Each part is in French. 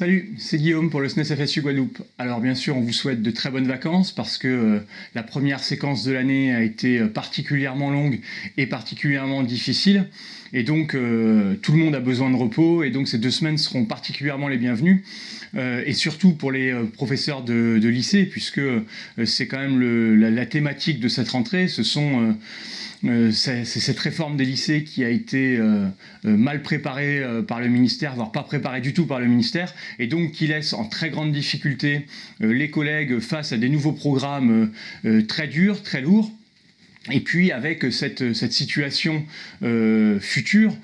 Salut, c'est Guillaume pour le SNES FSU Guadeloupe. Alors bien sûr, on vous souhaite de très bonnes vacances parce que euh, la première séquence de l'année a été euh, particulièrement longue et particulièrement difficile. Et donc, euh, tout le monde a besoin de repos et donc ces deux semaines seront particulièrement les bienvenues. et surtout pour les professeurs de, lycée, puisque c'est quand même la, thématique de cette rentrée. Ce sont c'est cette réforme des lycées qui a été mal préparée par le ministère, voire pas préparée du tout par le ministère, et donc qui laisse en très grande difficulté euh, les collègues face à des nouveaux programmes euh, euh, très durs, très lourds. Et puis avec cette, situation future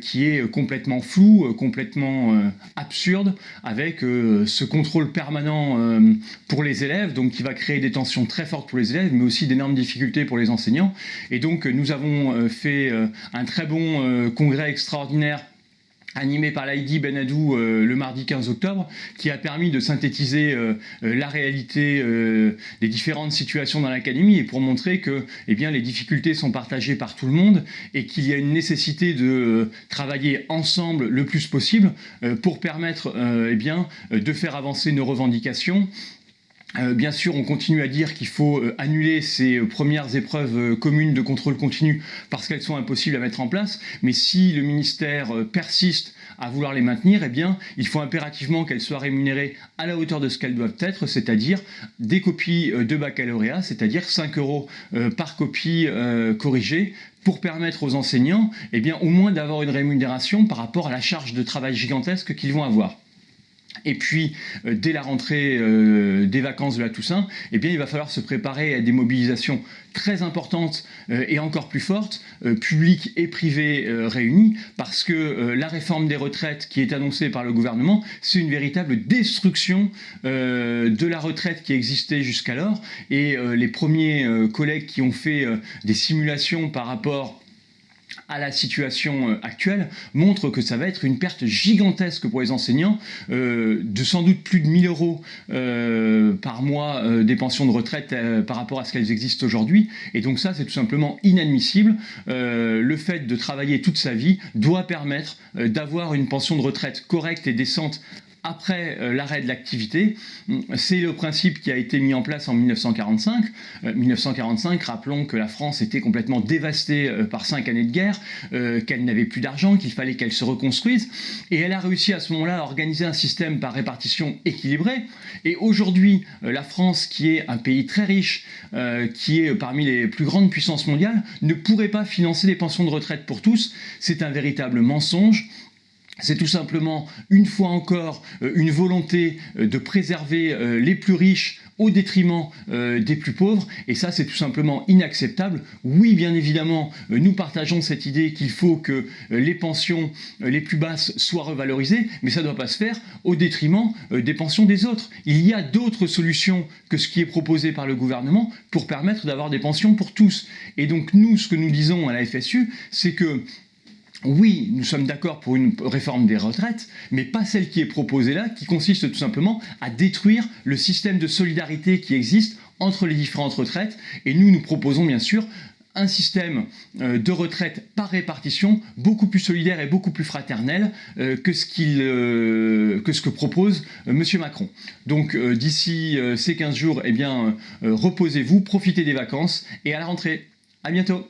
qui est complètement floue, complètement absurde, avec ce contrôle permanent pour les élèves, donc qui va créer des tensions très fortes pour les élèves, mais aussi d'énormes difficultés pour les enseignants. Et donc nous avons fait un très bon congrès extraordinaire animé par Laïdi Benadou euh, le mardi 15 octobre, qui a permis de synthétiser euh, euh, la réalité des différentes situations dans l'académie et pour montrer que eh les difficultés sont partagées par tout le monde et qu'il y a une nécessité de travailler ensemble le plus possible pour permettre eh de faire avancer nos revendications bien sûr, on continue à dire qu'il faut euh, annuler ces euh, premières épreuves communes de contrôle continu parce qu'elles sont impossibles à mettre en place, mais si le ministère persiste à vouloir les maintenir, eh il faut impérativement qu'elles soient rémunérées à la hauteur de ce qu'elles doivent être, c'est-à-dire des copies de baccalauréat, c'est-à-dire 5 euros par copie corrigée, pour permettre aux enseignants, eh au moins d'avoir une rémunération par rapport à la charge de travail gigantesque qu'ils vont avoir. Et puis, euh, dès la rentrée euh, des vacances de la Toussaint, eh il va falloir se préparer à des mobilisations très importantes euh, et encore plus fortes, publiques et privées réunies, parce que la réforme des retraites qui est annoncée par le gouvernement, c'est une véritable destruction de la retraite qui existait jusqu'alors. Et les premiers collègues qui ont fait des simulations par rapport à la situation euh, actuelle montre que ça va être une perte gigantesque pour les enseignants, euh, de sans doute plus de 1000 euros euh, par mois des pensions de retraite par rapport à ce qu'elles existent aujourd'hui. Et donc ça, c'est tout simplement inadmissible. le fait de travailler toute sa vie doit permettre d'avoir une pension de retraite correcte et décente après euh, l'arrêt de l'activité. C'est le principe qui a été mis en place en 1945. 1945, euh, rappelons que la France était complètement dévastée euh, par cinq années de guerre, qu'elle n'avait plus d'argent, qu'il fallait qu'elle se reconstruise. Et elle a réussi à ce moment-là à organiser un système par répartition équilibrée. Et aujourd'hui, la France, qui est un pays très riche, qui est parmi les plus grandes puissances mondiales, ne pourrait pas financer des pensions de retraite pour tous. C'est un véritable mensonge c'est tout simplement, une fois encore, euh, une volonté euh, de préserver euh, les plus riches au détriment des plus pauvres, et ça c'est tout simplement inacceptable. Oui, bien évidemment, nous partageons cette idée qu'il faut que les pensions les plus basses soient revalorisées, mais ça ne doit pas se faire au détriment des pensions des autres. Il y a d'autres solutions que ce qui est proposé par le gouvernement pour permettre d'avoir des pensions pour tous. Et donc nous, ce que nous disons à la FSU, c'est que oui, nous sommes d'accord pour une réforme des retraites, mais pas celle qui est proposée là, qui consiste tout simplement à détruire le système de solidarité qui existe entre les différentes retraites. Et nous, nous proposons bien sûr un système euh, de retraite par répartition beaucoup plus solidaire et beaucoup plus fraternel euh, que, ce euh, que ce que propose M. Macron. Donc d'ici ces 15 jours, eh reposez-vous, profitez des vacances et à la rentrée. À bientôt